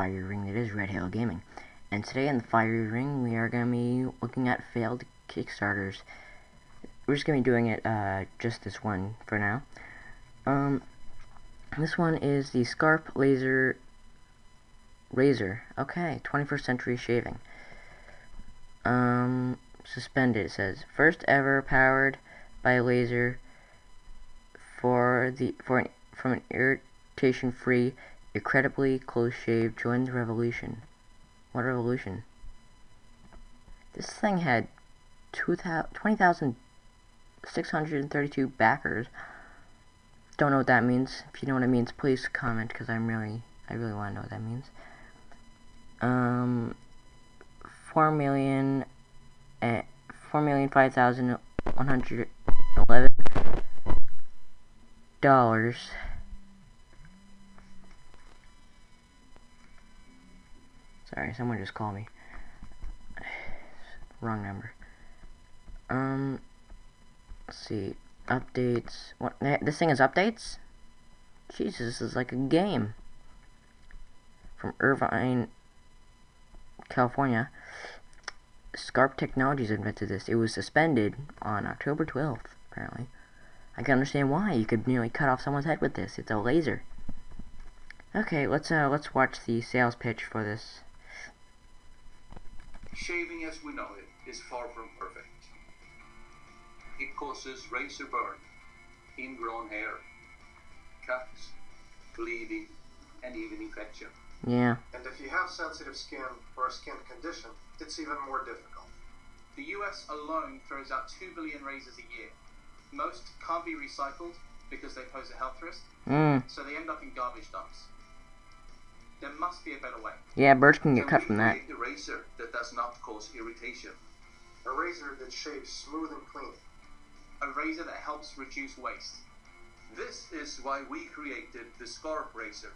Fiery Ring that is Red Halo Gaming. And today in the Fiery Ring, we are going to be looking at failed Kickstarters. We're just going to be doing it, uh, just this one for now. Um, this one is the Skarp Laser Razor. Okay, 21st Century Shaving. Um, suspended, it says. First ever powered by a laser for the for an from an irritation-free, incredibly close shave. joined the revolution. What revolution? This thing had 20,632 backers. Don't know what that means. If you know what it means, please comment because I'm really, I really want to know what that means. Um, four million, uh, four million five thousand one hundred eleven dollars. Sorry, someone just called me. Wrong number. Um, let's see. Updates. What? This thing is updates? Jesus, this is like a game. From Irvine, California. Skarp Technologies invented this. It was suspended on October 12th, apparently. I can understand why. You could nearly cut off someone's head with this. It's a laser. Okay, let's uh let's watch the sales pitch for this. Shaving as we know it is far from perfect. It causes razor burn, ingrown hair, cuts, bleeding, and even infection. Yeah. And if you have sensitive skin or a skin condition, it's even more difficult. The US alone throws out 2 billion razors a year. Most can't be recycled because they pose a health risk, Mm. so they end up in garbage dumps. There must be a better way. Yeah, birds can get Can cut from that. create a razor that does not cause irritation? A razor that shaves smooth and clean. A razor that helps reduce waste. This is why we created the Skarp Razor.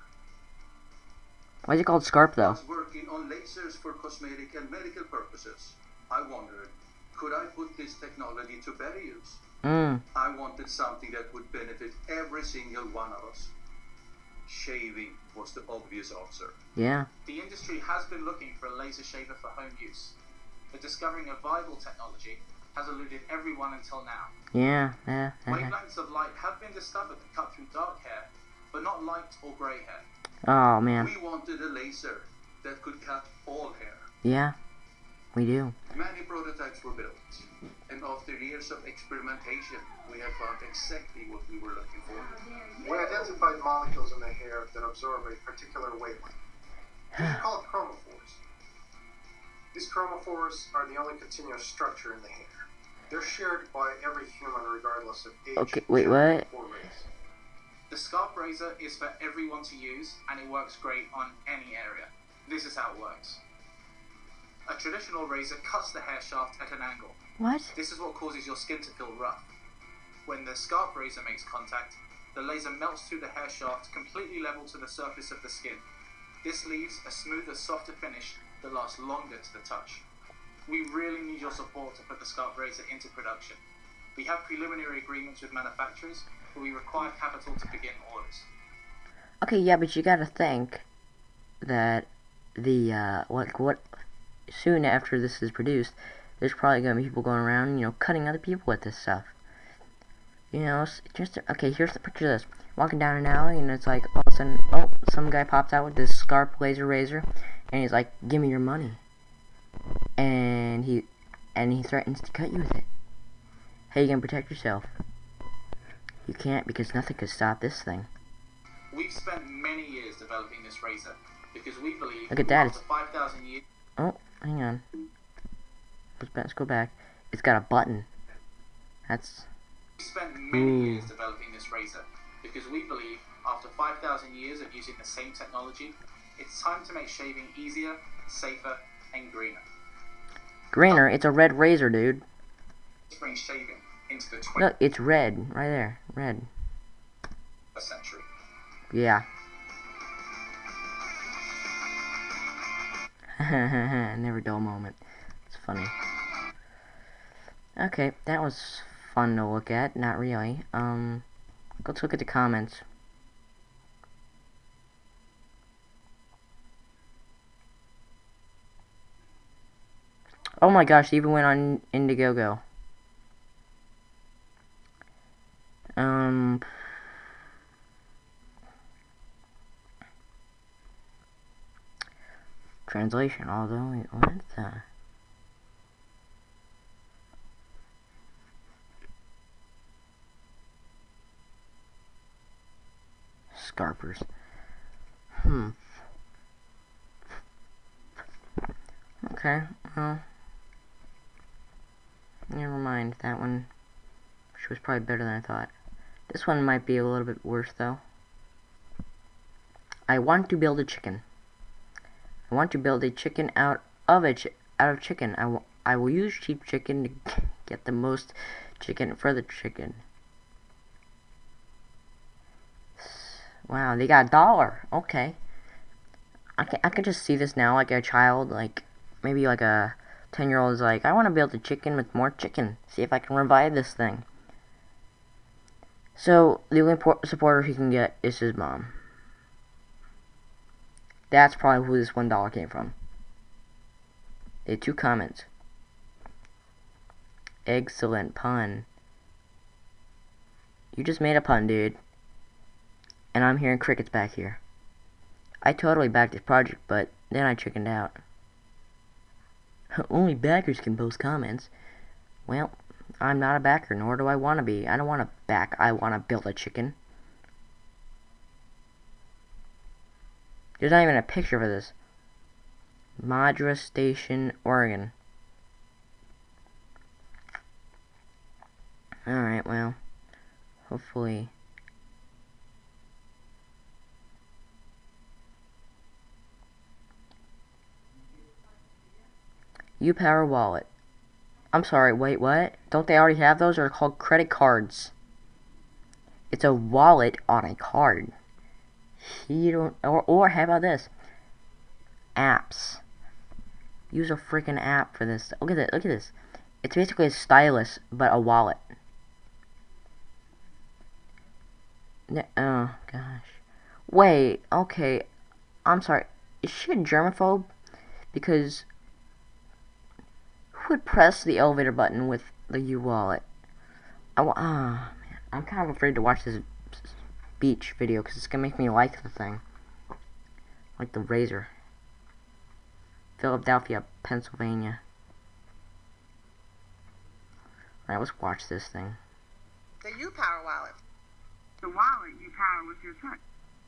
Why is it called Skarp I though? was working on lasers for cosmetic and medical purposes. I wondered, could I put this technology to better use? Mm. I wanted something that would benefit every single one of us. Shaving was the obvious answer. Yeah. The industry has been looking for a laser shaver for home use, but discovering a viable technology has eluded everyone until now. Yeah. Yeah. uh-huh. Wavelengths of light have been discovered that cut through dark hair, but not light or grey hair. oh man. We wanted a laser that could cut all hair. Yeah. We do. Many prototypes were built, and after years of experimentation, we have found exactly what we were looking for. We identified molecules in the hair that absorb a particular wavelength. These are called chromophores. These chromophores are the only continuous structure in the hair. They're shared by every human regardless of age, Okay, wait, what? or race. The Skarp Razor is for everyone to use, and it works great on any area. This is how it works. A traditional razor cuts the hair shaft at an angle. What? This is what causes your skin to feel rough. When the Skarp Razor makes contact, the laser melts through the hair shaft completely level to the surface of the skin. This leaves a smoother, softer finish that lasts longer to the touch. We really need your support to put the Skarp Razor into production. We have preliminary agreements with manufacturers, but we require capital to begin orders. Okay, yeah, but you gotta think that the uh, what what soon after this is produced, there's probably gonna be people going around, you know, cutting other people with this stuff. You know, just okay. Here's the picture of this: walking down an alley, and it's like all of a sudden, oh, some guy pops out with this Skarp laser razor, and he's like, "Give me your money," and he and he threatens to cut you with it. How you gonna protect yourself? You can't because nothing could stop this thing. We've spent many years developing this razor because we believe Look at that, after 5,000 years Oh, hang on. Let's, go back. It's got a button. That's We spent many years developing this razor because we believe after 5,000 years of using the same technology, it's time to make shaving easier, safer, and greener. greener. It's a red razor, dude. Bring shaving into the 21st Look, it's red right there. Red. century. Yeah. Never dull moment. It's funny. Okay, that was fun to look at, not really. Um, let's look at the comments. Oh my gosh, they even went on Indiegogo. Um... Translation, although it went there. Scarpers. Hmm. Okay, well. Never mind, that one she was probably better than I thought. This one might be a little bit worse though. I want to build a chicken. I want to build a chicken out of a out of chicken. I, I will use cheap chicken to get the most chicken for the chicken. Wow, they got a dollar. Okay. I can I can just see this now like a child like maybe like a 10 year old is like I want to build a chicken with more chicken. See if I can revive this thing. So, the only supporter he can get is his mom. That's probably who this $1 came from. They had two comments. Excellent pun. You just made a pun, dude. And I'm hearing crickets back here. I totally backed this project, but then I chickened out. Only backers can post comments. Well, I'm not a backer, nor do I want to be. I don't want to back. I want to build a chicken. There's not even a picture for this. Madras Station, Oregon. Alright, well, hopefully... UPower wallet. I'm sorry, wait, what? Don't they already have those? They're called credit cards. It's a wallet on a card. You don't, or, or how about this? Apps. Use a freaking app for this. Look at this, look at this. It's basically a stylus, but a wallet. Oh, gosh. Wait, okay. I'm sorry. Is she a germaphobe? Because would press the elevator button with the U-wallet? Oh, ah, man. I'm kind of afraid to watch this beach video because it's going to make me like the thing. Like the razor. Philadelphia, Pennsylvania. Alright, let's watch this thing. The U-Power wallet. The wallet you power with your foot.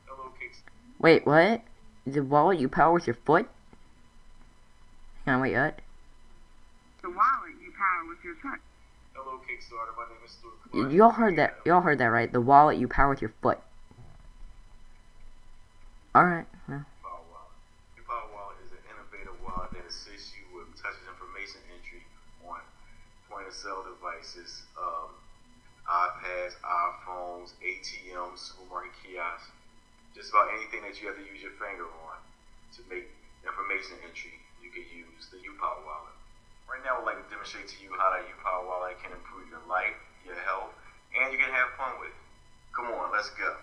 Hello, Kicks. Wait, what? The wallet you power with your foot? Hang on, wait, what? The wallet you power with your foot. Hello, Kickstarter. My name is Stuart. Y'all heard that? Y'all heard that, right? The wallet you power with your foot. All right. Power Wallet. Your Power Wallet is an innovative wallet that assists you with touchless information entry on point-of-sale devices, um, iPads, iPhones, ATMs, supermarket kiosks, just about anything that you have to use your finger on to make information entry. You can use the UPower wallet. Right now, I'd like to demonstrate to you how that U-Power wallet can improve your life, your health, and you can have fun with it. Come on, let's go.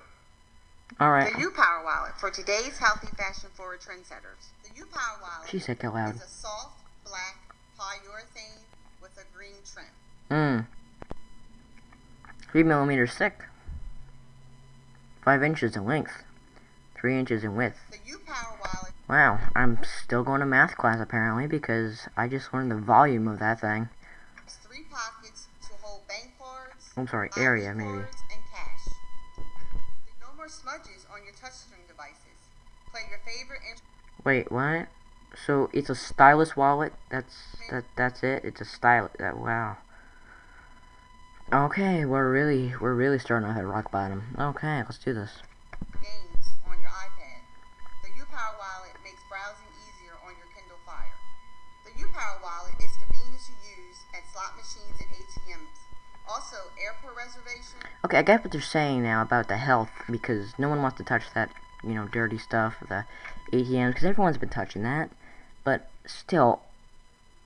All right. The U-Power wallet for today's healthy fashion-forward trendsetters. The U-Power wallet she said out loud. is a soft black polyurethane with a green trim. Mmm. Three millimeters thick. Five inches in length. Three inches in width. The U-Power wallet Wow, I'm still going to math class apparently because I just learned the volume of that thing. Three pockets to hold bank cards. I'm sorry, area maybe. And cash. No more smudges on your touchscreen devices. Play your favorite. Wait, what? So it's a stylus wallet. That's that. That's it. It's a stylus. Uh, that wow. Okay, we're really we're really starting to hit rock bottom. Okay, let's do this. Okay, I get what they're saying now about the health because no one wants to touch that, you know, dirty stuff, the ATMs, because everyone's been touching that. But still,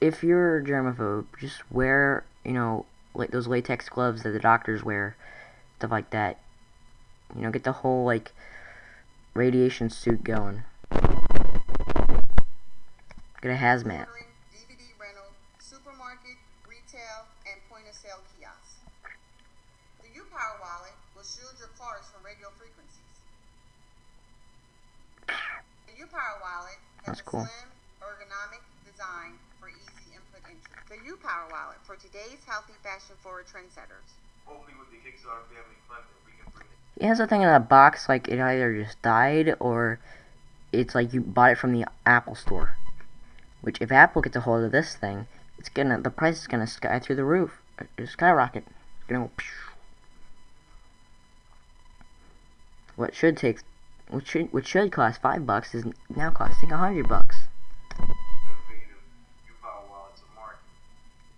if you're a germaphobe, just wear, you know, like those latex gloves that the doctors wear, stuff like that. You know, get the whole like radiation suit going. Get a hazmat. That's cool. ergonomic design for easy input entry. The U-Power wallet for today's healthy, fashion-forward trendsetters. Hopefully, with the Kickstarter family funding, we can bring It has a thing in that box like it either just died or it's like you bought it from the Apple store. Which if Apple gets a hold of this thing, it's gonna the price is gonna sky through the roof, uh, skyrocket. It's gonna go. What should take, what should which should cost five bucks is now costing a hundred bucks. innovative U-Power wallet to market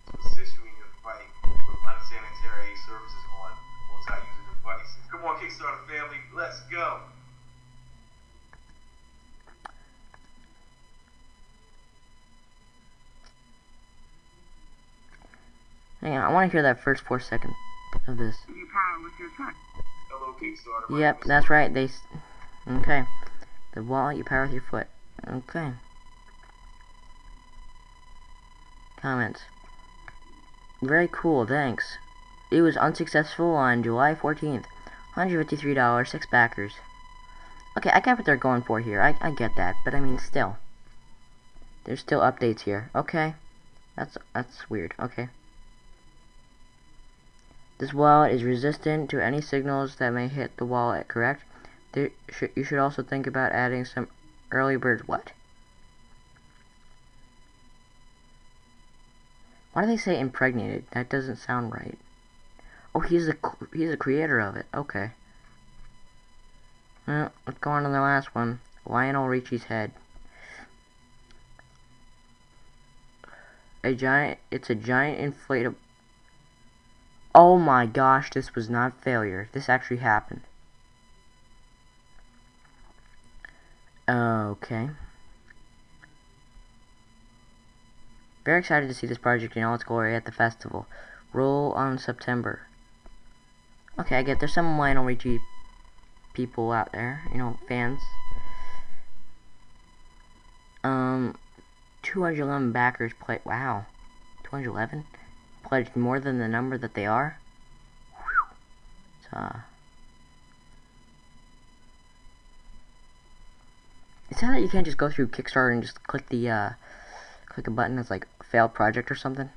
to assist you in your fight with unsanitary services on multi-user devices. Come on, Kickstarter family, let's go. Hang on, I want to hear that first four seconds of this. Power with your touch. Hello, Kickstarter. Yep, that's right. They. Okay. The wall you power with your foot. Okay. Comments. Very cool, thanks. It was unsuccessful on July 14th. $153, 6 backers. Okay, I get what they're going for here. I, I get that, but I mean, still. There's still updates here. Okay. That's that's weird. Okay. This wallet is resistant to any signals that may hit the wallet, correct? There you should also think about adding some early birds. what? Why do they say impregnated? That doesn't sound right. Oh, he's c- he's the creator of it. Okay. Well, let's go on to the last one. Lionel Richie's head. A giant. It's a giant inflatable. Oh my gosh, this was not failure. This actually happened. Okay. Very excited to see this project in all its glory at the festival. Roll on September. Okay, I get there's some Lionel people out there, you know, fans. Um, 211 backers play. Wow, 211 pledged more than the number that they are. Whew. It's, uh, It's sad that you can't just go through Kickstarter and just click the, uh, click a button that's like failed project or something.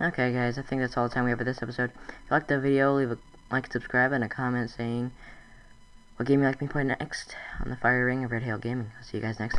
Okay guys, I think that's all the time we have for this episode. If you liked the video, leave a like, subscribe, and a comment saying what game you like me to play next on the Fire Ring of Red Hail Gaming. I'll see you guys next time.